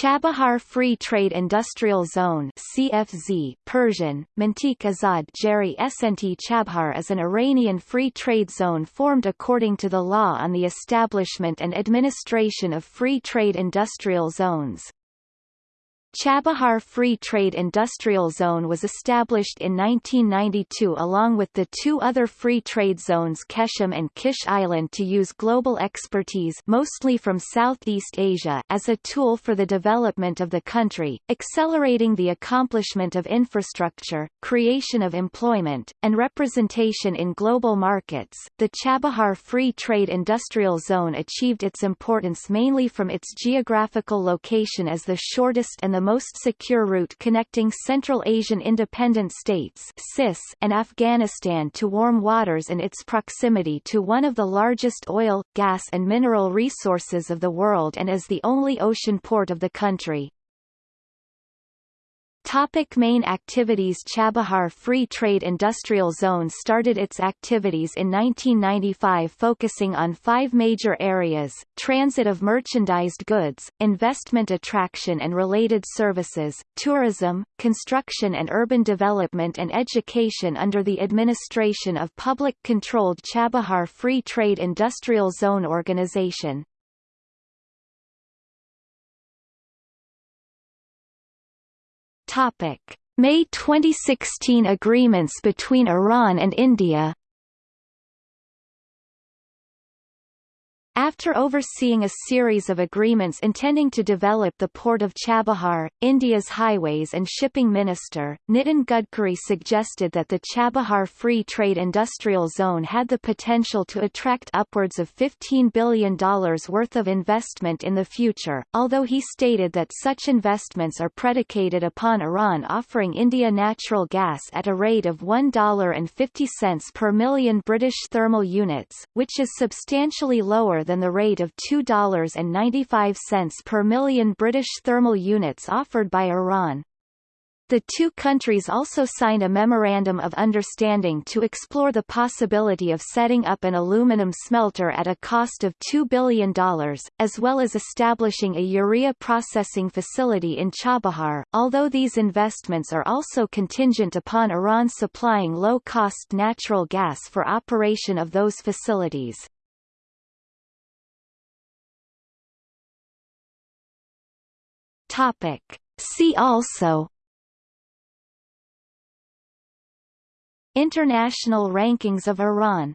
Chabahar Free Trade Industrial Zone CFZ Persian, Mantik Azad Jeri Snt Chabahar is an Iranian free trade zone formed according to the law on the establishment and administration of free trade industrial zones. Chabahar Free Trade Industrial Zone was established in 1992 along with the two other free trade zones Qeshm and Kish Island to use global expertise mostly from Southeast Asia as a tool for the development of the country, accelerating the accomplishment of infrastructure, creation of employment, and representation in global markets. The Chabahar Free Trade Industrial Zone achieved its importance mainly from its geographical location as the shortest and the the most secure route connecting Central Asian independent states and Afghanistan to warm waters and its proximity to one of the largest oil, gas and mineral resources of the world and as the only ocean port of the country. Topic main activities Chabahar Free Trade Industrial Zone started its activities in 1995 focusing on five major areas, transit of merchandised goods, investment attraction and related services, tourism, construction and urban development and education under the administration of public-controlled Chabahar Free Trade Industrial Zone Organization. Topic: May 2016 agreements between Iran and India After overseeing a series of agreements intending to develop the port of Chabahar, India's highways and shipping minister, Nitin Gadkari suggested that the Chabahar Free Trade Industrial Zone had the potential to attract upwards of $15 billion worth of investment in the future, although he stated that such investments are predicated upon Iran offering India natural gas at a rate of $1.50 per million British thermal units, which is substantially lower than the rate of $2.95 per million British thermal units offered by Iran. The two countries also signed a Memorandum of Understanding to explore the possibility of setting up an aluminum smelter at a cost of $2 billion, as well as establishing a urea processing facility in Chabahar, although these investments are also contingent upon Iran supplying low-cost natural gas for operation of those facilities. Topic. See also International rankings of Iran